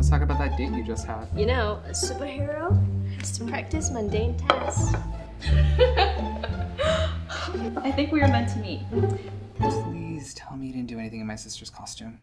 Let's talk about that date you just had. You know, a superhero has to practice mundane tasks. I think we were meant to meet. Please tell me you didn't do anything in my sister's costume.